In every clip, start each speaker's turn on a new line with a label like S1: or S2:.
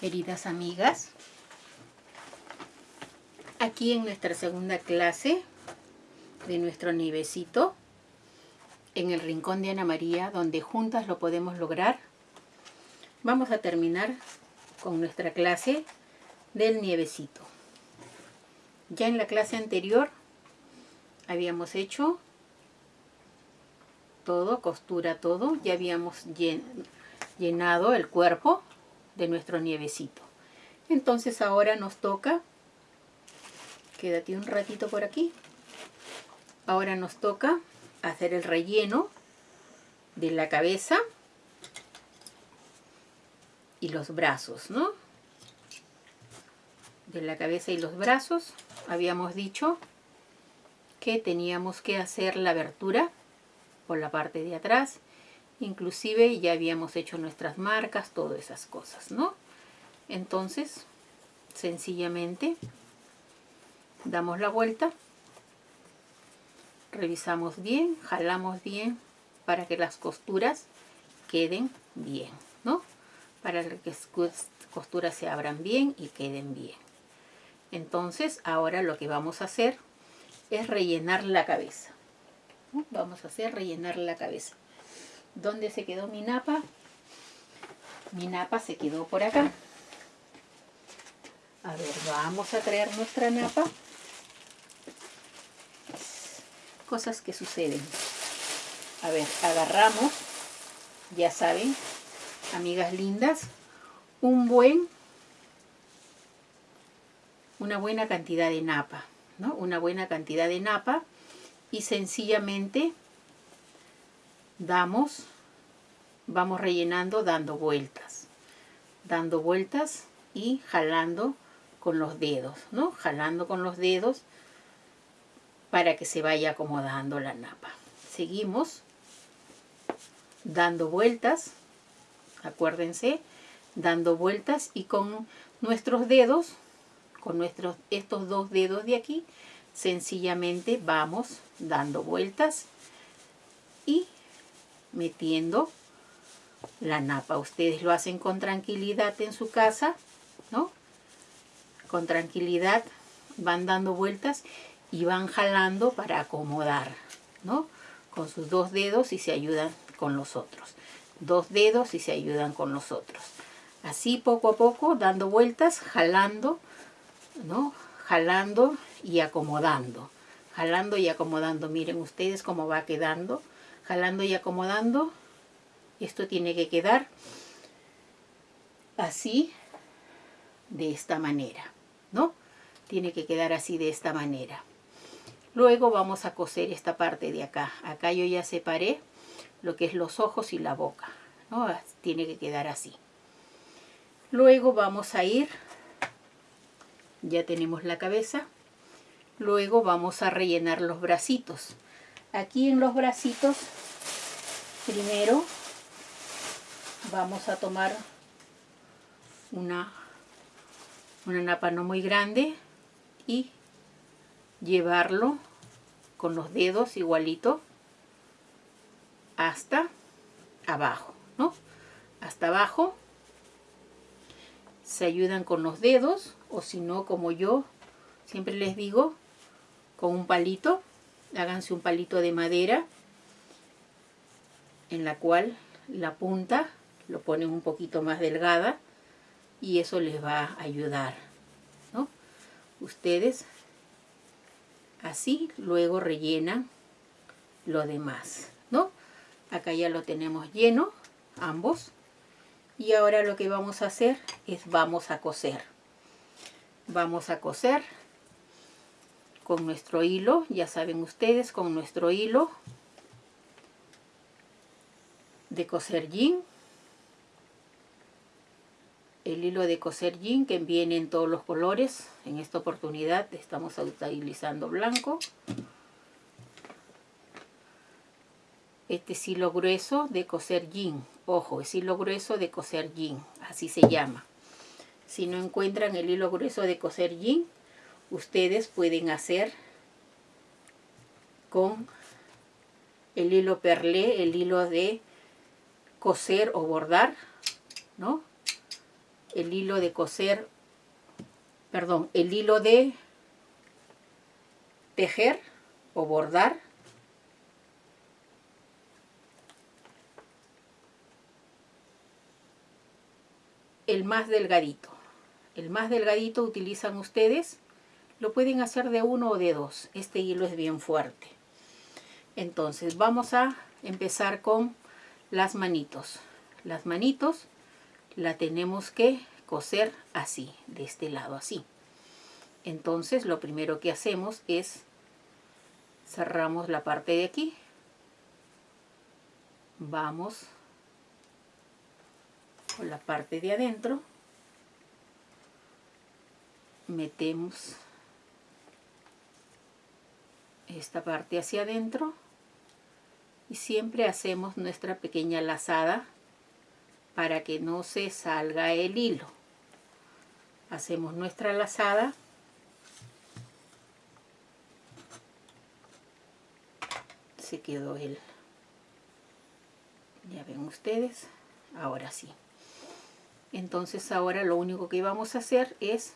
S1: queridas amigas. Aquí en nuestra segunda clase de nuestro nievecito, en el rincón de Ana María, donde juntas lo podemos lograr, vamos a terminar con nuestra clase del nievecito. Ya en la clase anterior habíamos hecho todo, costura todo, ya habíamos llenado el cuerpo de nuestro nievecito. Entonces ahora nos toca, quédate un ratito por aquí, ahora nos toca hacer el relleno de la cabeza y los brazos, ¿no? De la cabeza y los brazos habíamos dicho que teníamos que hacer la abertura por la parte de atrás inclusive ya habíamos hecho nuestras marcas, todas esas cosas, ¿no? Entonces, sencillamente, damos la vuelta, revisamos bien, jalamos bien para que las costuras queden bien, ¿no? Para que las costuras se abran bien y queden bien. Entonces, ahora lo que vamos a hacer es rellenar la cabeza. Vamos a hacer rellenar la cabeza. ¿Dónde se quedó mi napa? Mi napa se quedó por acá. A ver, vamos a traer nuestra napa. Cosas que suceden. A ver, agarramos, ya saben, amigas lindas, un buen, una buena cantidad de napa, ¿no? Una buena cantidad de napa y sencillamente damos, vamos rellenando dando vueltas, dando vueltas y jalando con los dedos, ¿no? Jalando con los dedos para que se vaya acomodando la napa. Seguimos dando vueltas, acuérdense, dando vueltas y con nuestros dedos, con nuestros, estos dos dedos de aquí, sencillamente vamos dando vueltas y metiendo la napa. Ustedes lo hacen con tranquilidad en su casa, ¿no? Con tranquilidad van dando vueltas y van jalando para acomodar, ¿no? Con sus dos dedos y se ayudan con los otros. Dos dedos y se ayudan con los otros. Así poco a poco, dando vueltas, jalando, ¿no? Jalando y acomodando. Jalando y acomodando. Miren ustedes cómo va quedando y acomodando. Esto tiene que quedar así, de esta manera, ¿no? Tiene que quedar así de esta manera. Luego vamos a coser esta parte de acá. Acá yo ya separé lo que es los ojos y la boca, ¿no? Tiene que quedar así. Luego vamos a ir, ya tenemos la cabeza, luego vamos a rellenar los bracitos. Aquí en los bracitos, primero vamos a tomar una, una napa no muy grande y llevarlo con los dedos igualito hasta abajo, ¿no? Hasta abajo. Se ayudan con los dedos o si no como yo siempre les digo con un palito háganse un palito de madera en la cual la punta lo ponen un poquito más delgada y eso les va a ayudar ¿no? ustedes así luego rellenan lo demás ¿no? acá ya lo tenemos lleno ambos y ahora lo que vamos a hacer es vamos a coser vamos a coser con nuestro hilo, ya saben ustedes, con nuestro hilo de coser jean. El hilo de coser jean que viene en todos los colores. En esta oportunidad estamos utilizando blanco. Este es hilo grueso de coser jean. Ojo, es hilo grueso de coser jean. Así se llama. Si no encuentran el hilo grueso de coser jean, ustedes pueden hacer con el hilo perlé, el hilo de coser o bordar, ¿no? el hilo de coser, perdón, el hilo de tejer o bordar. El más delgadito. El más delgadito utilizan ustedes. Lo pueden hacer de uno o de dos. Este hilo es bien fuerte. Entonces vamos a empezar con las manitos. Las manitos la tenemos que coser así, de este lado así. Entonces lo primero que hacemos es cerramos la parte de aquí. Vamos con la parte de adentro. Metemos esta parte hacia adentro y siempre hacemos nuestra pequeña lazada para que no se salga el hilo. Hacemos nuestra lazada. Se quedó el ya ven ustedes ahora sí. Entonces ahora lo único que vamos a hacer es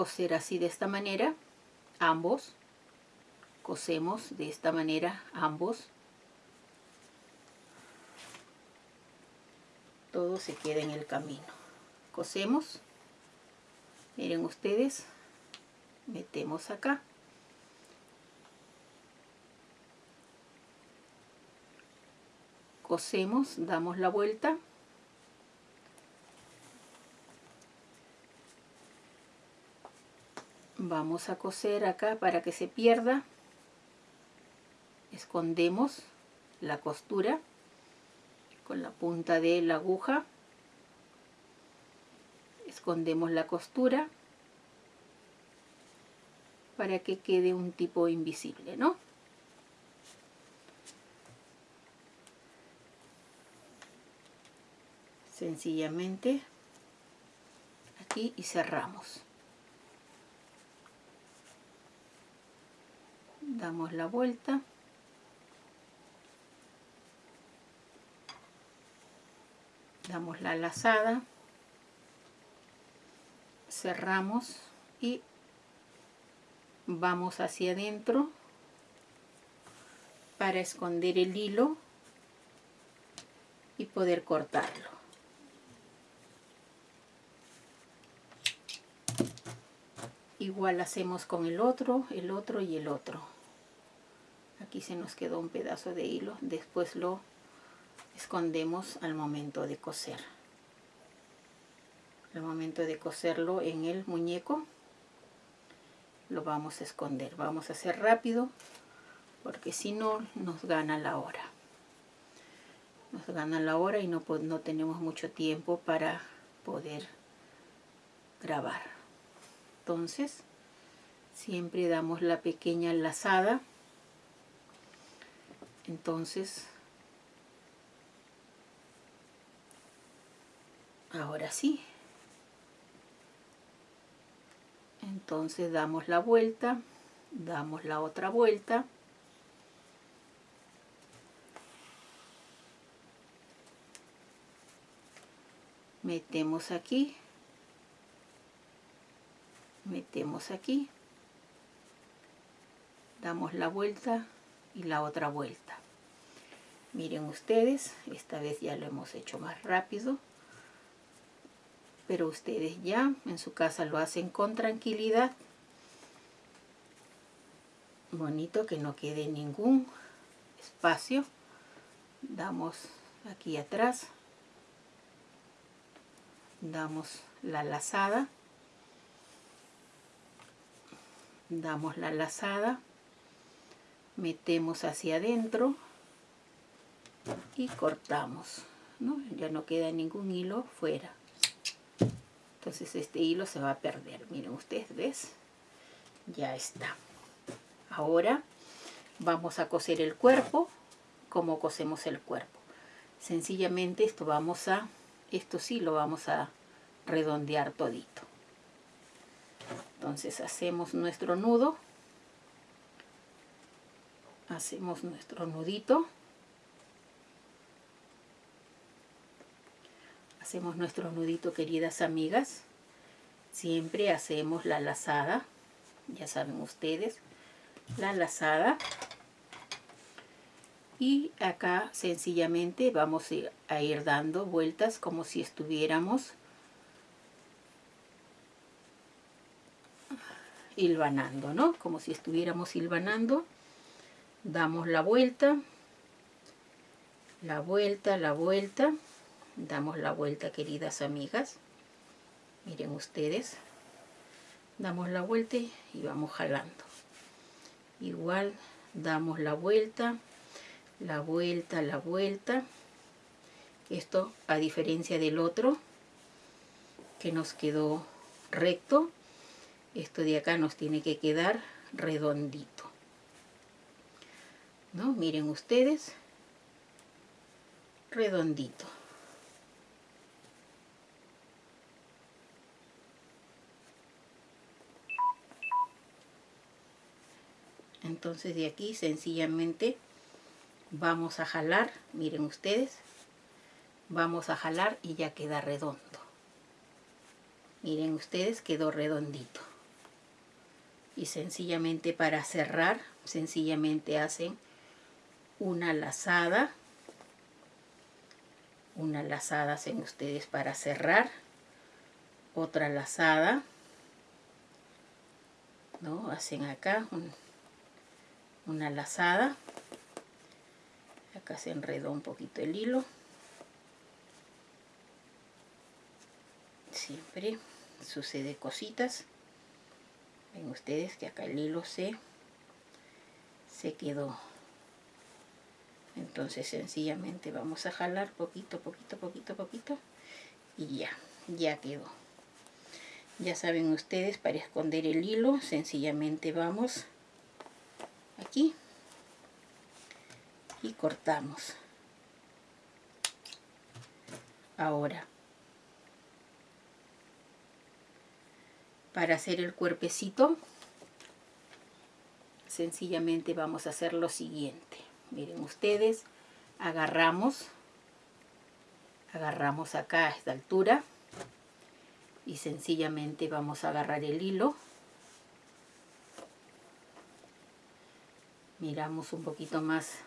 S1: coser así de esta manera ambos cosemos de esta manera ambos. Todo se queda en el camino. Cosemos miren ustedes metemos acá. Cosemos damos la vuelta vamos a coser acá para que se pierda escondemos la costura con la punta de la aguja escondemos la costura para que quede un tipo invisible, ¿no? Sencillamente aquí y cerramos. Damos la vuelta. Damos la lazada. Cerramos y vamos hacia adentro para esconder el hilo y poder cortarlo. Igual hacemos con el otro, el otro y el otro. Aquí se nos quedó un pedazo de hilo, después lo escondemos al momento de coser. Al momento de coserlo en el muñeco lo vamos a esconder. Vamos a hacer rápido porque si no nos gana la hora. Nos gana la hora y no, no tenemos mucho tiempo para poder grabar. Entonces, siempre damos la pequeña lazada. Entonces, ahora sí, entonces damos la vuelta damos la otra vuelta. Metemos aquí. Metemos aquí. Damos la vuelta y la otra vuelta miren ustedes esta vez ya lo hemos hecho más rápido pero ustedes ya en su casa lo hacen con tranquilidad. Bonito que no quede ningún espacio. Damos aquí atrás. Damos la lazada. Damos la lazada. Metemos hacia adentro y cortamos. ¿no? Ya no queda ningún hilo fuera. Entonces este hilo se va a perder. Miren ustedes ves ya está. Ahora vamos a coser el cuerpo como cosemos el cuerpo. Sencillamente esto vamos a esto sí lo vamos a redondear todito. Entonces hacemos nuestro nudo. Hacemos nuestro nudito hacemos nuestro nudito queridas amigas siempre hacemos la lazada ya saben ustedes la lazada y acá sencillamente vamos a ir dando vueltas como si estuviéramos hilvanando, ¿no? Como si estuviéramos hilvanando. Damos la vuelta, la vuelta, la vuelta. Damos la vuelta, queridas amigas. Miren ustedes. Damos la vuelta y vamos jalando. Igual damos la vuelta, la vuelta, la vuelta. Esto a diferencia del otro que nos quedó recto, esto de acá nos tiene que quedar redondito. ¿No? Miren ustedes, redondito. Entonces de aquí sencillamente vamos a jalar, miren ustedes, vamos a jalar y ya queda redondo. Miren ustedes, quedó redondito y sencillamente para cerrar, sencillamente hacen una lazada, una lazada hacen ustedes para cerrar, otra lazada, ¿no? Hacen acá una lazada, acá se enredó un poquito el hilo, siempre sucede cositas, ven ustedes que acá el hilo se se quedó. Entonces sencillamente vamos a jalar poquito poquito poquito poquito y ya ya quedó. Ya saben ustedes para esconder el hilo sencillamente vamos y cortamos. Ahora para hacer el cuerpecito sencillamente vamos a hacer lo siguiente. Miren ustedes agarramos agarramos acá a esta altura y sencillamente vamos a agarrar el hilo miramos un poquito más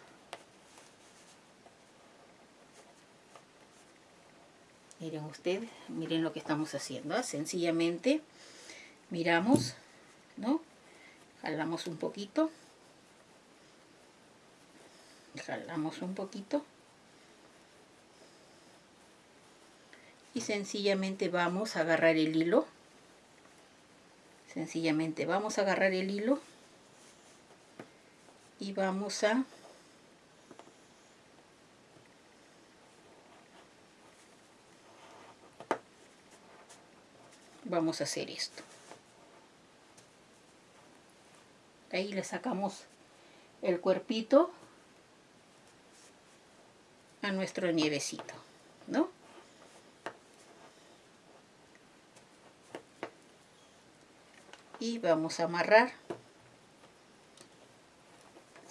S1: miren ustedes miren lo que estamos haciendo ¿ah? sencillamente miramos, ¿no? Jalamos un poquito. Jalamos un poquito. Y sencillamente vamos a agarrar el hilo. Sencillamente vamos a agarrar el hilo. Y vamos a vamos a hacer esto ahí le sacamos el cuerpito a nuestro nievecito, ¿no? Y vamos a amarrar.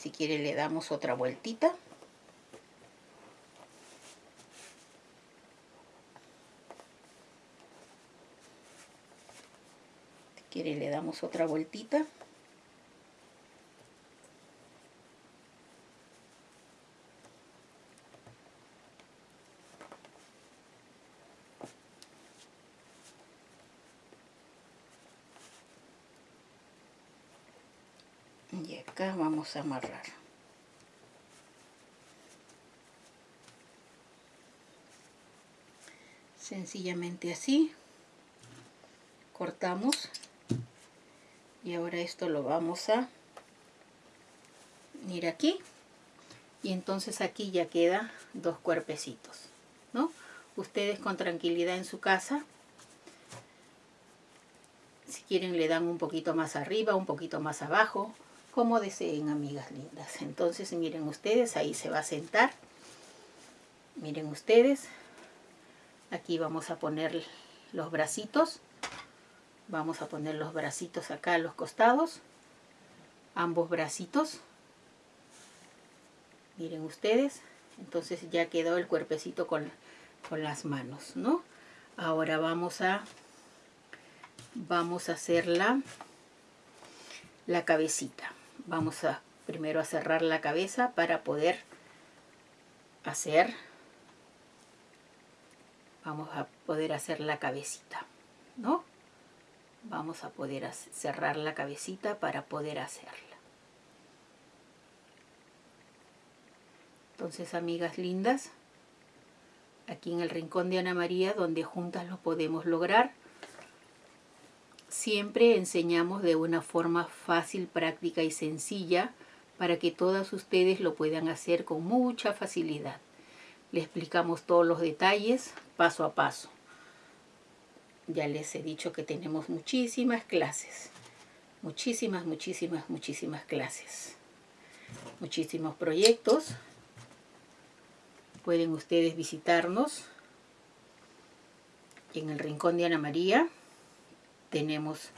S1: Si quiere le damos otra vueltita. Si quiere le damos otra vueltita. y acá a amarrar sencillamente así cortamos y ahora esto lo vamos a ir aquí y entonces aquí ya queda dos cuerpecitos ¿no? ustedes con tranquilidad en su casa si quieren le dan un poquito más arriba, un poquito más abajo, como deseen, amigas lindas. Entonces, miren ustedes, ahí se va a sentar. Miren ustedes, aquí vamos a poner los bracitos. Vamos a poner los bracitos acá a los costados. Ambos bracitos. Miren ustedes. Entonces ya quedó el cuerpecito con con las manos, ¿no? Ahora vamos a vamos a hacer la, la cabecita. Vamos a primero a cerrar la cabeza para poder hacer vamos a poder hacer la cabecita, ¿no? Vamos a poder cerrar la cabecita para poder hacerla. Entonces, amigas lindas, aquí en el rincón de Ana María, donde juntas lo podemos lograr, siempre enseñamos de una forma fácil, práctica y sencilla para que todas ustedes lo puedan hacer con mucha facilidad. Le explicamos todos los detalles paso a paso. Ya les he dicho que tenemos muchísimas clases. Muchísimas, muchísimas, muchísimas clases. Muchísimos proyectos. Pueden ustedes visitarnos en el Rincón de Ana María. Tenemos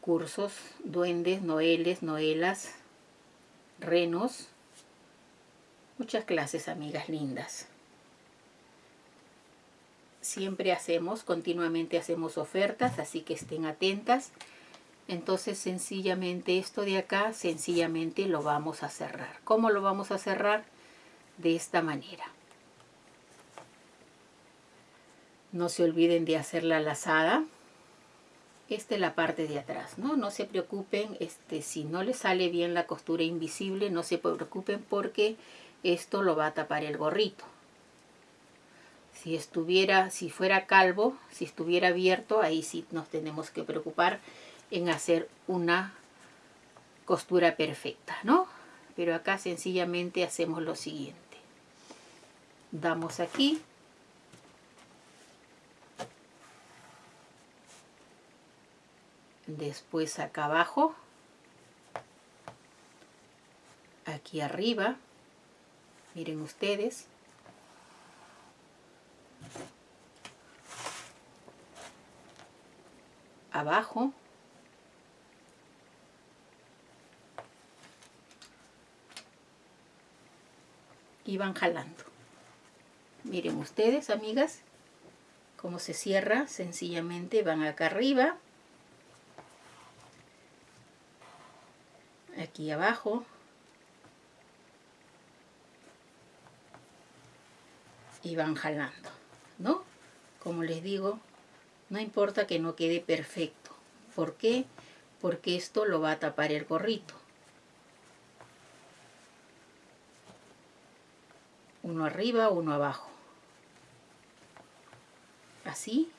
S1: cursos, duendes, noeles, noelas, renos. Muchas clases, amigas lindas siempre hacemos, continuamente hacemos ofertas, así que estén atentas. Entonces sencillamente esto de acá, sencillamente lo vamos a cerrar. ¿Cómo lo vamos a cerrar? De esta manera. No se olviden de hacer la lazada. Esta es la parte de atrás, ¿no? No se preocupen, este, si no les sale bien la costura invisible, no se preocupen porque esto lo va a tapar el gorrito si estuviera, si fuera calvo, si estuviera abierto, ahí sí nos tenemos que preocupar en hacer una costura perfecta, ¿no? Pero acá sencillamente hacemos lo siguiente. Damos aquí. Después acá abajo. Aquí arriba. Miren ustedes. abajo y van jalando miren ustedes amigas cómo se cierra sencillamente van acá arriba aquí abajo y van jalando ¿no? como les digo no importa que no quede perfecto. ¿Por qué? Porque esto lo va a tapar el gorrito. Uno arriba, uno abajo. Así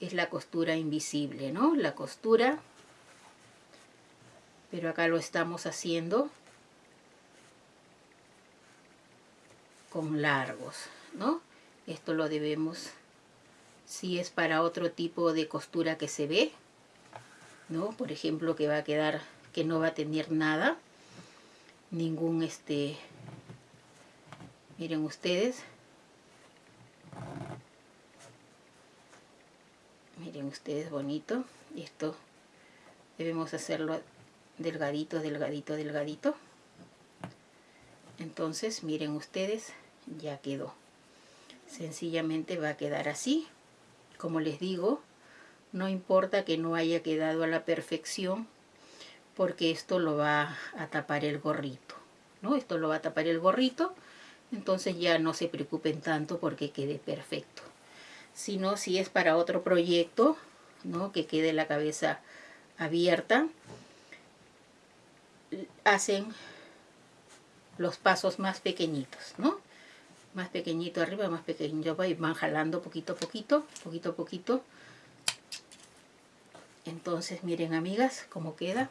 S1: es la costura invisible, ¿no? La costura, pero acá lo estamos haciendo con largos, ¿no? Esto lo debemos si es para otro tipo de costura que se ve, ¿no? Por ejemplo, que va a quedar, que no va a tener nada, ningún este, miren ustedes, miren ustedes bonito, esto debemos hacerlo delgadito, delgadito, delgadito, entonces miren ustedes, ya quedó, sencillamente va a quedar así, como les digo, no importa que no haya quedado a la perfección, porque esto lo va a tapar el gorrito, ¿no? Esto lo va a tapar el gorrito, entonces ya no se preocupen tanto porque quede perfecto. Sino si es para otro proyecto, ¿no? Que quede la cabeza abierta, hacen los pasos más pequeñitos, ¿no? más pequeñito arriba, más pequeñito abajo y van jalando poquito a poquito, poquito a poquito. Entonces miren amigas cómo queda.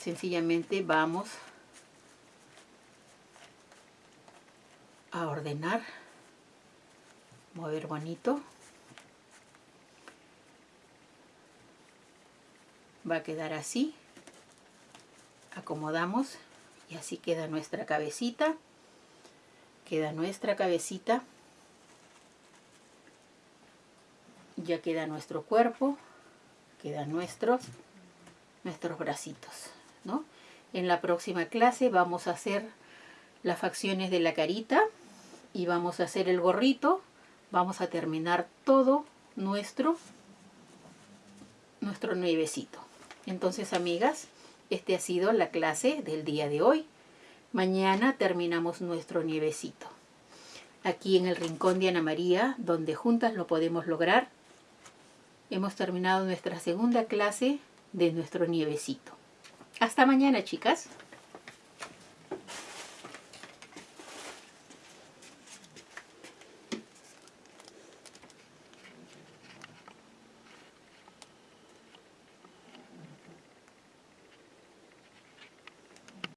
S1: Sencillamente vamos a ordenar, mover bonito. Va a quedar así. Acomodamos y así queda nuestra cabecita queda nuestra cabecita, ya queda nuestro cuerpo, quedan nuestros, nuestros bracitos, ¿no? En la próxima clase vamos a hacer las facciones de la carita y vamos a hacer el gorrito. Vamos a terminar todo nuestro, nuestro nievecito. Entonces, amigas, este ha sido la clase del día de hoy. Mañana terminamos nuestro nievecito. Aquí en el rincón de Ana María, donde juntas lo podemos lograr, hemos terminado nuestra segunda clase de nuestro nievecito. Hasta mañana, chicas.